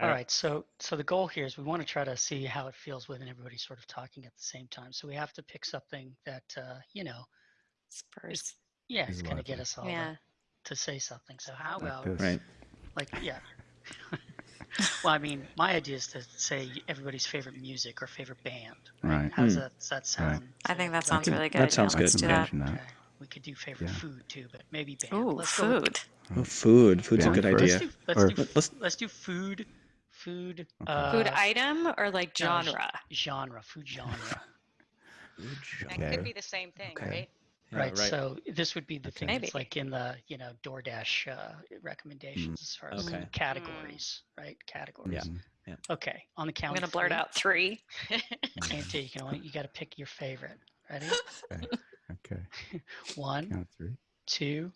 All Uh, so so the goal here is we want to try to see how it feels when everybody's sort of talking at the same time. So we have to pick something that uh, you know, Spurs. yeah, Is it's going to get us all Yeah. to, to say something. So how about this. Right. like yeah? well, I mean, my idea is to say everybody's favorite music or favorite band. Right. How does Hmm. that does that sound? I think that sounds can- really good. that sounds yeah, Let's good. do I that. that. Okay. We could do favorite Yeah. food too, but maybe band. Ooh, let's go with- food. Oh, food. Food's a good first. let's idea. do let's Or- do let's- let's do food, food, Okay. uh, Food item or like no, sh- genre? genre, food genre. That Okay. could be the same thing, Okay. right? Yeah, right, So this would be the thing Maybe. that's like in the you know DoorDash uh, recommendations as far as Okay. categories, right? Categories. Yeah. Mhm. Okay, on the count. I'm gonna blurt out three. Can't do. You can only you got to pick your favorite. Ready? Okay. One, Count three. two,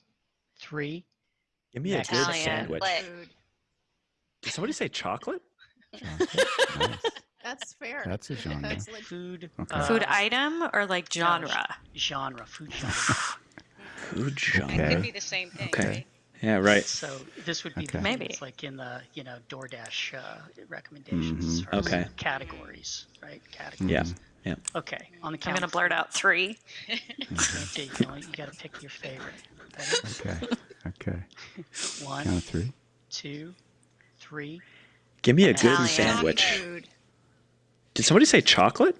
three. Give me a good Italian. sandwich. Food. Did somebody say chocolate? Chocolate. nice. That's fair. That's a genre. That's legit. Food. Okay. uh, Food item or like genre? genre. Food genre. Food genre. Okay. could be the same thing, Okay. right? Yeah, right. So this would be Okay. the Maybe. that's like in the you know DoorDash uh, recommendations as Mhm. Okay. categories, right? Categories. Yeah. Yeah. Okay, on the I'm gonna blurt out three. Can't. You, can only, you got to pick your favorite. Ready? Okay. Okay. One, Count of three. two, three. Give me a good Italian. sandwich. Food. Did somebody say chocolate?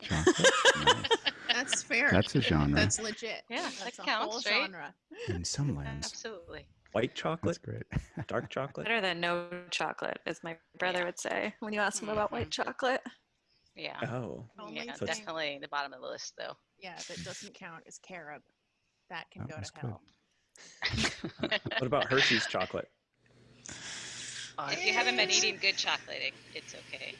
Chocolate. nice. That's fair. That's a genre. That's legit. Yeah, That's that a counts, whole right? genre. In some lands. Absolutely. White chocolate. That's chocolate? great. Dark chocolate? Better than no chocolate, as my brother Yeah. would say when you ask him about white Mhm. chocolate. Yeah. Oh. Only Yeah, So it's- definitely the bottom of the list, though. yeah, that doesn't count is carob. That can That go to good. hell. What about Hershey's chocolate? If you haven't been eating good chocolate, it, it's okay.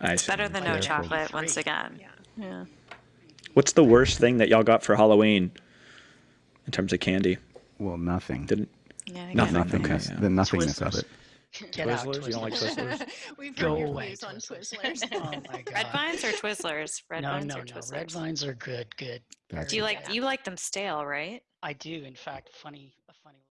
I see. Better than no Yeah. chocolate, once again. Yeah. Yeah. What's the worst thing that y'all got for Halloween in terms of candy? Well, nothing. Didn't Yeah. I Nothing. get it. Nothingness. yeah. The nothingness of it. Get out, Twizzlers? You don't like Twizzlers. Twizzlers? We've Go heard your away, views on Twizzlers. Twizzlers. Oh my god. Red vines or Twizzlers? Red no, vines no, or no. Twizzlers? Red vines are good. Good. That's Do you very like good. you like them stale, right? I do. In fact, funny